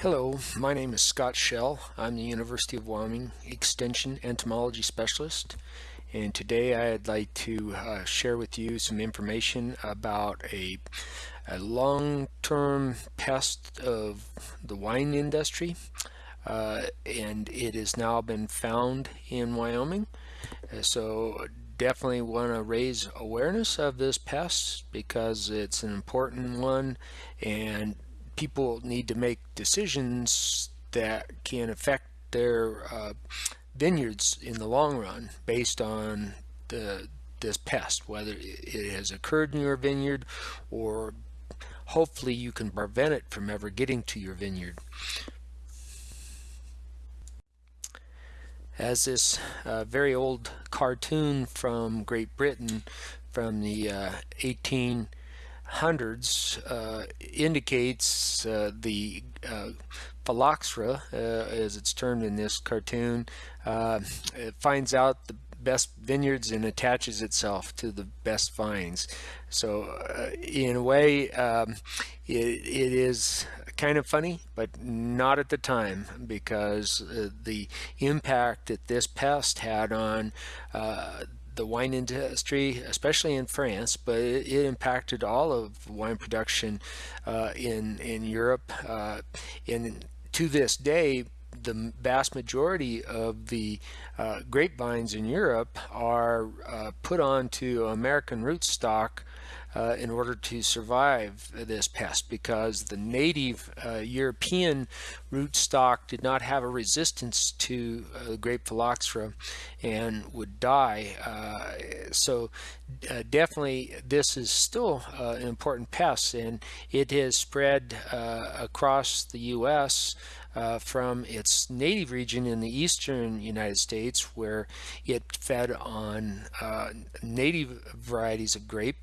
Hello, my name is Scott Schell. I'm the University of Wyoming Extension Entomology Specialist. And today I'd like to uh, share with you some information about a, a long-term pest of the wine industry. Uh, and it has now been found in Wyoming. Uh, so definitely want to raise awareness of this pest because it's an important one. And people need to make decisions that can affect their uh, vineyards in the long run based on the this pest, whether it has occurred in your vineyard or hopefully you can prevent it from ever getting to your vineyard. As this uh, very old cartoon from Great Britain from the uh, 18 hundreds uh, indicates uh, the uh, phylloxera, uh, as it's termed in this cartoon, uh, it finds out the best vineyards and attaches itself to the best vines. So uh, in a way, um, it, it is kind of funny, but not at the time because the impact that this pest had on the wine industry, especially in France, but it, it impacted all of wine production uh, in in Europe. Uh, and to this day, the vast majority of the uh, grapevines in Europe are uh, put onto American rootstock uh, in order to survive this pest because the native uh, European rootstock did not have a resistance to uh, grape phylloxera and would die. Uh, so definitely this is still an important pest and it has spread across the U.S. Uh, from its native region in the eastern United States where it fed on uh, native varieties of grape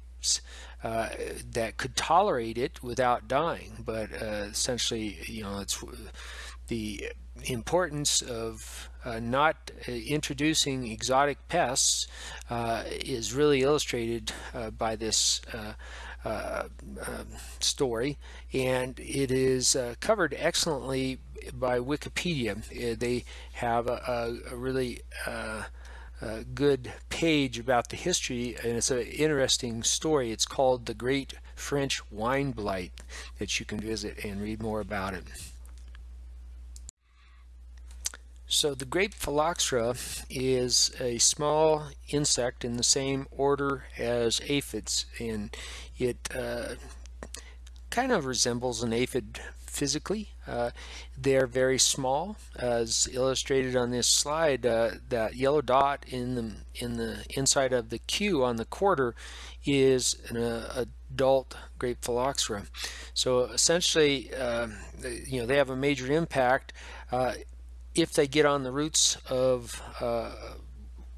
uh, that could tolerate it without dying. But uh, essentially, you know, it's the importance of uh, not uh, introducing exotic pests uh, is really illustrated uh, by this um, story and it is covered excellently by Wikipedia. they have a, a really uh, good page about the history and it's an interesting story. It's called The Great French Wine Blight that you can visit and read more about it. So the grape phylloxera is a small insect in the same order as aphids and it uh, kind of resembles an aphid physically. Uh, they're very small, as illustrated on this slide. Uh, that yellow dot in the in the inside of the Q on the quarter is an uh, adult grape phylloxera. So essentially, um, you know, they have a major impact if they get on the roots of uh,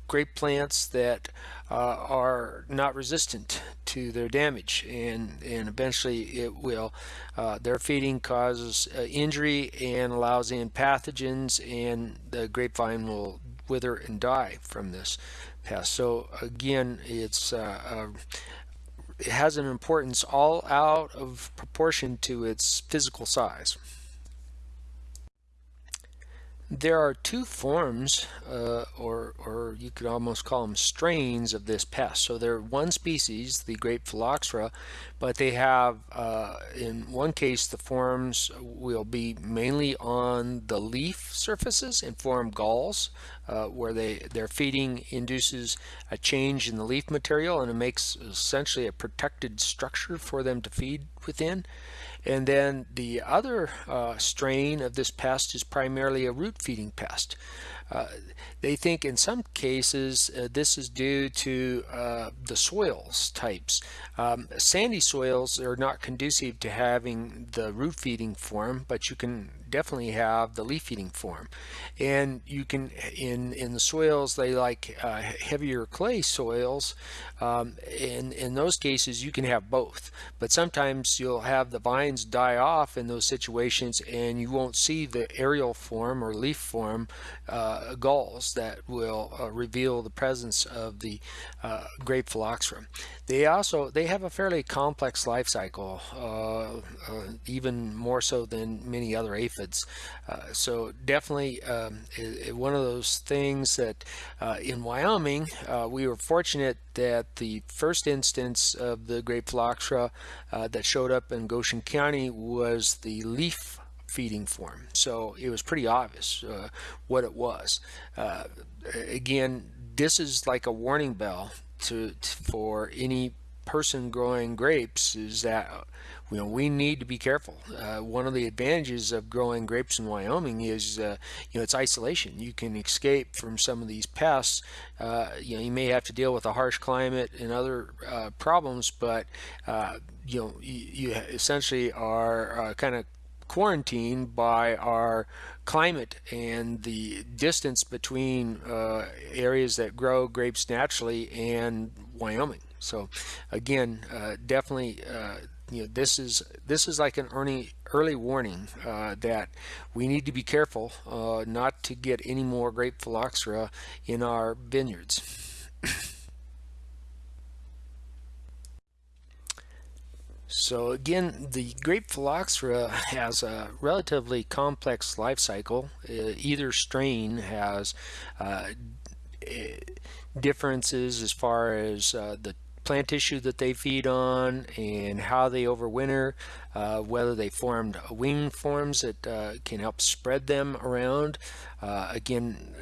grape plants that uh, are not resistant to their damage and and eventually it will uh, their feeding causes uh, injury and allows in pathogens and the grapevine will wither and die from this pest. So again it's uh, uh, it has an importance all out of proportion to its physical size there are two forms, uh, or, or you could almost call them strains of this pest. So they're one species, the grape phylloxera, but they have, uh, in one case, the forms will be mainly on the leaf surfaces and form galls, uh, where they their feeding induces a change in the leaf material and it makes essentially a protected structure for them to feed within. And then the other uh, strain of this pest is primarily a root feeding pest. Uh, they think in some cases uh, this is due to uh, the soils types. Um, sandy soils are not conducive to having the root feeding form, but you can definitely have the leaf feeding form. And you can, in, in the soils, they like uh, heavier clay soils. Um, in, in those cases, you can have both. But sometimes you'll have the vines die off in those situations and you won't see the aerial form or leaf form uh, galls that will uh, reveal the presence of the uh, grape phylloxera. They also they have a fairly complex life cycle, uh, uh, even more so than many other aphids. So definitely um, one of those things that in Wyoming we were fortunate that the first instance of the grape phylloxera that showed up in Goshen County was the leaf feeding form. So it was pretty obvious uh, what it was. Uh, again, this is like a warning bell to, to, for any person growing grapes is that you know we need to be careful. Uh, one of the advantages of growing grapes in Wyoming is uh, you know it's isolation. You can escape from some of these pests. Uh, you know you may have to deal with a harsh climate and other uh, problems, but uh, you know you, you essentially are kind of quarantined by our climate and the distance between uh, areas that grow grapes naturally and Wyoming. So again, uh, definitely, uh, you know, this is this is like an early early warning uh, that we need to be careful uh, not to get any more grape phylloxera in our vineyards. So again, the grape phylloxera has a relatively complex life cycle. Uh, either strain has uh, eh, differences as far as uh, the plant tissue that they feed on and how they overwinter, uh, whether they formed wing forms that uh, can help spread them around. Uh, again,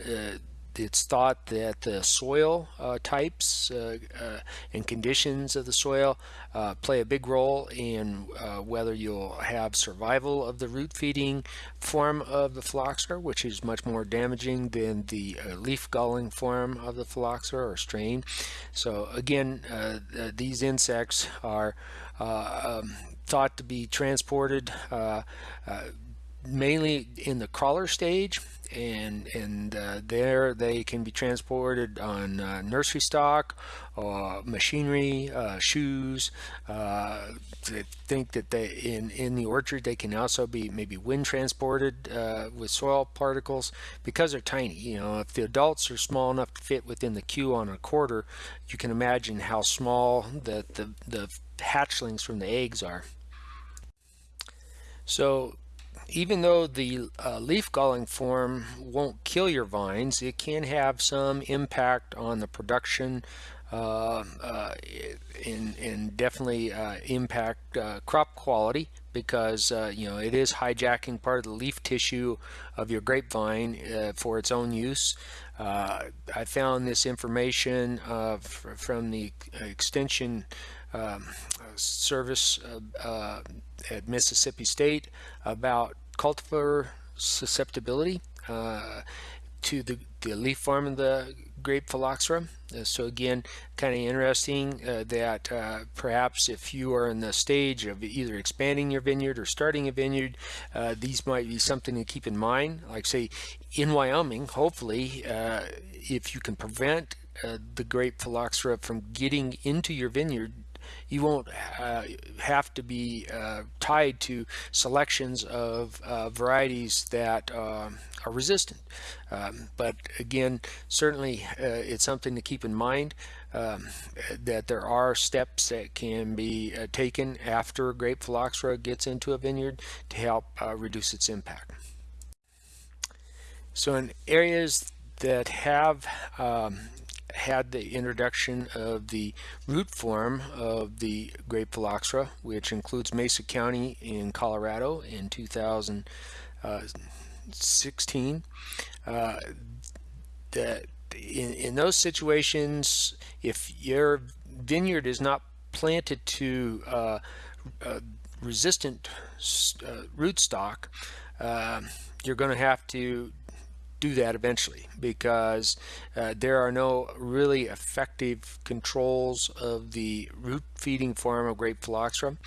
it's thought that the soil uh, types uh, uh, and conditions of the soil uh, play a big role in uh, whether you'll have survival of the root feeding form of the phylloxera, which is much more damaging than the leaf galling form of the phylloxera or strain. So again, these insects are um, thought to be transported mainly in the crawler stage and and uh, there they can be transported on uh, nursery stock or machinery uh, shoes uh, I think that they in in the orchard they can also be maybe wind transported uh, with soil particles because they're tiny you know. If the adults are small enough to fit within the Q on a quarter you can imagine how small the the, the hatchlings from the eggs are. So even though the uh, leaf galling form won't kill your vines, it can have some impact on the production uh, uh, and, and, definitely uh, impact uh, crop quality because uh, you know it is hijacking part of the leaf tissue of your grapevine for its own use. I found this information from the extension um, service uh, at Mississippi State about cultivar susceptibility uh, to the, the leaf form of the grape phylloxera. Uh, so again, kind of interesting uh, that uh, perhaps if you are in the stage of either expanding your vineyard or starting a vineyard, uh, these might be something to keep in mind. Like say in Wyoming, hopefully, uh, if you can prevent the grape phylloxera from getting into your vineyard you won't uh, have to be uh, tied to selections of uh, varieties that um, are resistant. Um, but again, certainly uh, it's something to keep in mind um, that there are steps that can be uh, taken after grape phylloxera gets into a vineyard to help uh, reduce its impact. So in areas that have um, had the introduction of the root form of the grape phylloxera, which includes Mesa County in Colorado in 2016. Uh, that in, in those situations, if your vineyard is not planted to uh, uh, resistant uh, rootstock, uh, you're going to have to do that eventually because uh, there are no really effective controls of the root feeding form of grape phylloxera.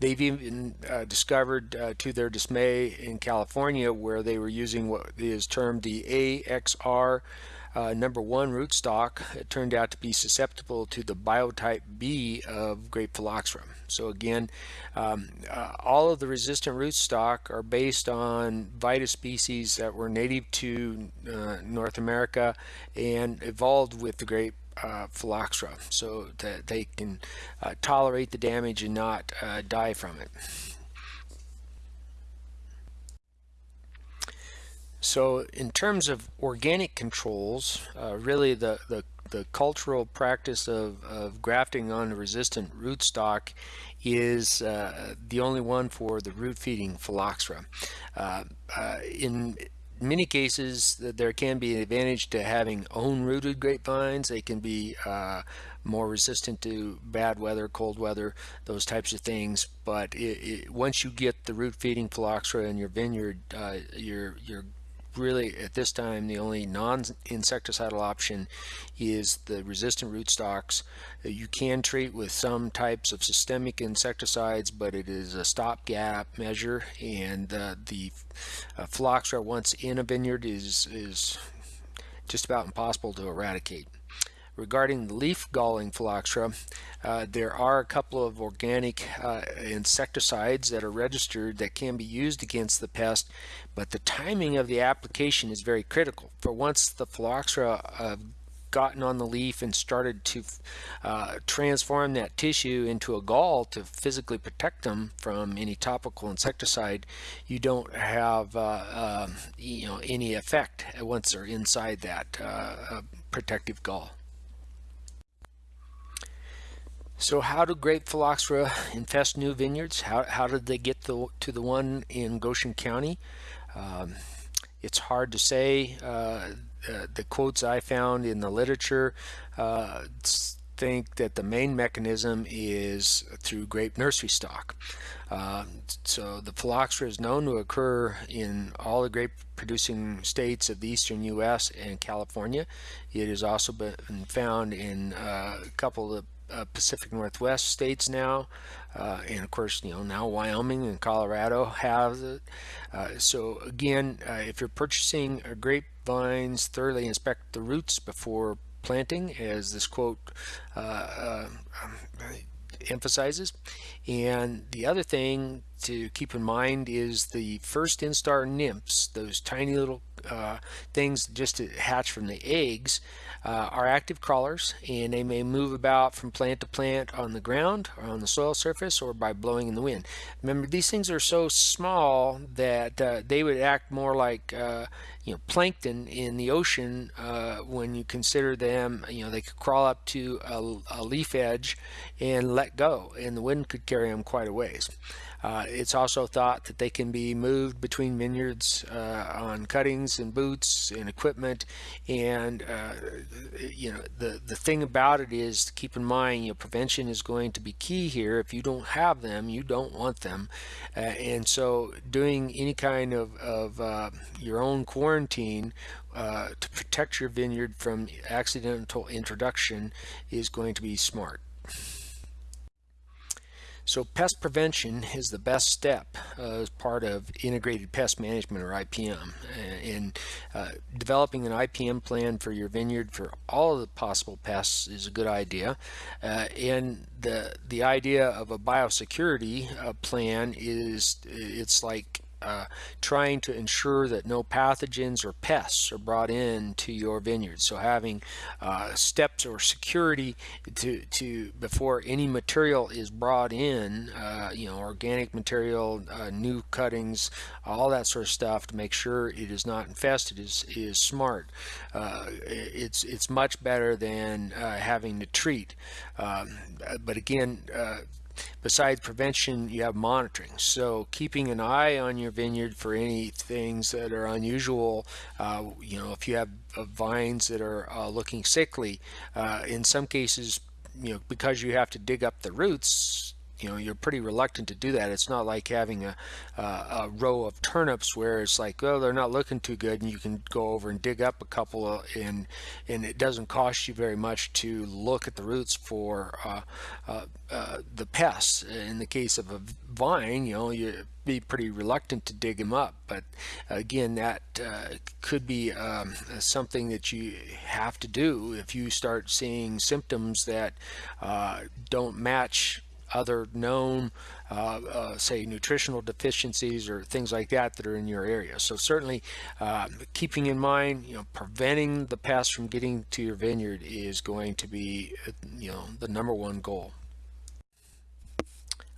They've even uh, discovered uh, to their dismay in California where they were using what is termed the AXR uh, number one rootstock turned out to be susceptible to the biotype B of grape phylloxera. So again, um, uh, all of the resistant rootstock are based on Vitis species that were native to uh, North America and evolved with the grape uh, phylloxera so that they can uh, tolerate the damage and not uh, die from it. So in terms of organic controls, uh, really the, the, the, cultural practice of, of grafting on resistant rootstock is uh, the only one for the root feeding phylloxera. Uh, uh in many cases there can be an advantage to having own rooted grapevines. They can be uh, more resistant to bad weather, cold weather, those types of things. But it, it, once you get the root feeding phylloxera in your vineyard, uh, you're, you're really at this time the only non-insecticidal option is the resistant rootstocks. Uh, you can treat with some types of systemic insecticides, but it is a stopgap measure, and uh, the phylloxera once in a vineyard is is just about impossible to eradicate. Regarding the leaf galling phylloxera, uh, there are a couple of organic uh, insecticides that are registered that can be used against the pest, but the timing of the application is very critical. For once the phylloxera uh, gotten on the leaf and started to uh, transform that tissue into a gall to physically protect them from any topical insecticide, you don't have uh, um, you know any effect once they're inside that uh, protective gall. So how do grape phylloxera infest new vineyards? How, how did they get the, to the one in Goshen County? Um, it's hard to say. Uh, uh, the quotes I found in the literature uh, think that the main mechanism is through grape nursery stock. Uh, so the phylloxera is known to occur in all the grape producing states of the eastern U.S. and California. It has also been found in uh, a couple of uh, Pacific Northwest states now, uh, and of course, you know, now Wyoming and Colorado have it. Uh, so again, uh, if you're purchasing grapevines, thoroughly inspect the roots before planting, as this quote uh, uh, um, emphasizes. And the other thing to keep in mind is the first instar nymphs, those tiny little uh, things just to hatch from the eggs, uh, are active crawlers and they may move about from plant to plant on the ground or on the soil surface or by blowing in the wind. Remember, these things are so small that uh, they would act more like uh, you know plankton in the ocean uh, when you consider them. You know, they could crawl up to a, a leaf edge and let go, and the wind could carry them quite a ways. Uh, it's also thought that they can be moved between vineyards uh, on cuttings and boots and equipment. And uh, you know, the the thing about it is, keep in mind, you know, prevention is going to be key here. If you don't have them, you don't want them. Uh, and so, doing any kind of of uh, your own quarantine uh, to protect your vineyard from accidental introduction is going to be smart. So pest prevention is the best step uh, as part of integrated pest management or IPM. And uh, developing an IPM plan for your vineyard for all of the possible pests is a good idea. Uh, and the the idea of a biosecurity uh, plan is it's like uh, trying to ensure that no pathogens or pests are brought in to your vineyard. So having uh, steps or security to, to before any material is brought in, uh, you know, organic material, uh, new cuttings, all that sort of stuff to make sure it is not infested is, is smart. Uh, it's, it's much better than uh, having to treat. Um, but again, besides prevention, you have monitoring. So keeping an eye on your vineyard for any things that are unusual, uh, you know, if you have uh, vines that are uh, looking sickly, uh, in some cases, you know, because you have to dig up the roots, you know you're pretty reluctant to do that. It's not like having a, a row of turnips where it's like oh they're not looking too good and you can go over and dig up a couple of, and and it doesn't cost you very much to look at the roots for uh, uh, uh, the pests. In the case of a vine you know you be pretty reluctant to dig them up. But again that uh, could be um, something that you have to do if you start seeing symptoms that uh, don't match other known, uh, uh, say, nutritional deficiencies or things like that that are in your area. So certainly uh, keeping in mind, you know, preventing the pests from getting to your vineyard is going to be, uh, you know, the number one goal.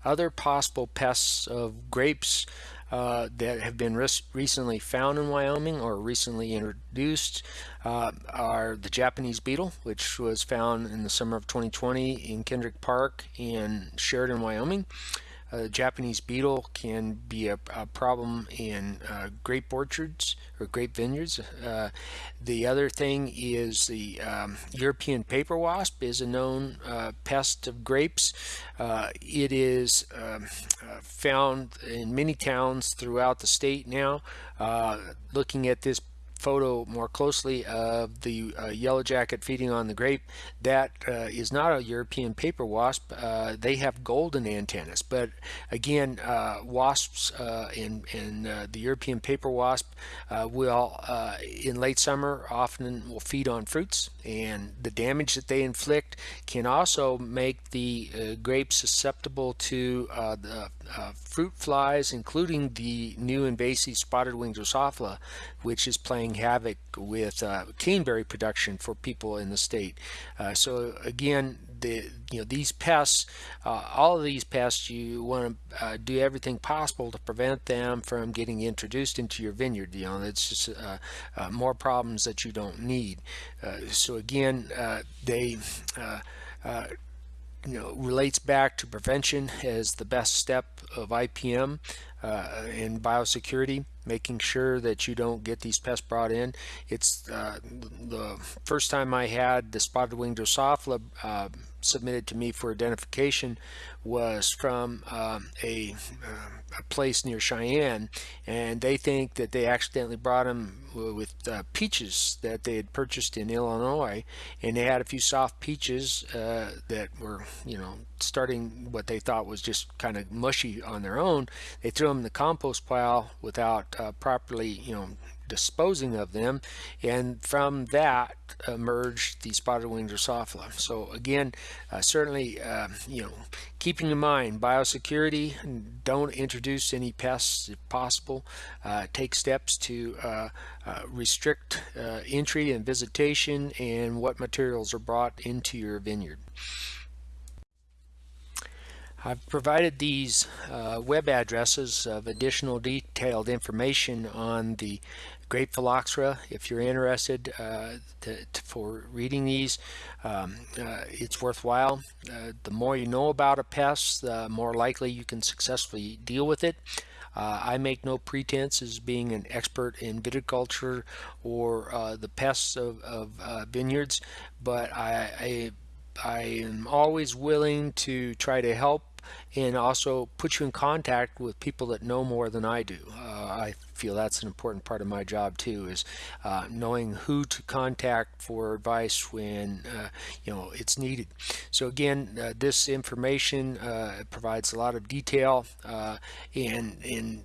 Other possible pests of grapes uh, that have been recently found in Wyoming or recently introduced uh, are the Japanese beetle, which was found in the summer of 2020 in Kendrick Park in Sheridan, Wyoming. Uh, Japanese beetle can be a, a problem in uh, grape orchards or grape vineyards. Uh, the other thing is the um, European paper wasp is a known uh, pest of grapes. Uh, it is um, uh, found in many towns throughout the state now. looking at this photo more closely of the uh, yellow jacket feeding on the grape. That uh, is not a European paper wasp. Uh, they have golden antennas but again uh, wasps in, uh, uh, the European paper wasp will in late summer often will feed on fruits and the damage that they inflict can also make the grapes susceptible to the fruit flies including the new invasive spotted wing Drosophila which is playing playing havoc with uh, caneberry production for people in the state. Uh, so again, the you know these pests, uh, all of these pests, you want to uh, do everything possible to prevent them from getting introduced into your vineyard. You know, it's just uh, uh, more problems that you don't need. so again, they you know, relates back to prevention as the best step of IPM uh, in biosecurity, making sure that you don't get these pests brought in. It's uh, the first time I had the spotted wing Drosophila uh, submitted to me for identification was from um, a, uh, a, place near Cheyenne and they think that they accidentally brought them with uh, peaches that they had purchased in Illinois and they had a few soft peaches uh, that were you know starting what they thought was just kind of mushy on their own they threw them in the compost pile without uh, properly you know disposing of them and from that emerged the spotted wing Drosophila. So again uh, certainly uh, you know keeping in mind biosecurity don't introduce any pests if possible uh, take steps to uh, uh, restrict entry and visitation and what materials are brought into your vineyard. I've provided these uh, web addresses of additional detailed information on the grape phylloxera. If you're interested uh, to, for reading these um, uh, it's worthwhile. Uh, the more you know about a pest the more likely you can successfully deal with it. Uh, I make no pretense as being an expert in viticulture or uh, the pests of, of vineyards but I, I I am always willing to try to help and also put you in contact with people that know more than I do. Uh, I feel that's an important part of my job too is uh, knowing who to contact for advice when uh, you know it's needed. So again, uh, this information uh, provides a lot of detail uh, and and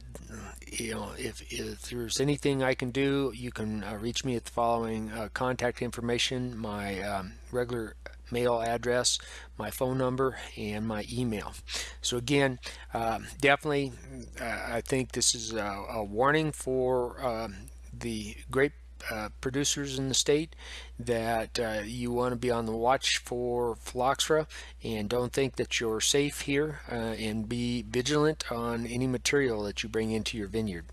you know if, if there's anything I can do, you can reach me at the following contact information. My um, regular mail address, my phone number, and my email. So again, uh, definitely, uh, I think this is a, a warning for um, the grape uh, producers in the state that uh, you want to be on the watch for phylloxera and don't think that you're safe here uh, and be vigilant on any material that you bring into your vineyard.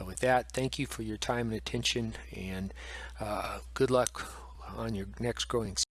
Uh, with that, thank you for your time and attention and uh, good luck on your next growing season.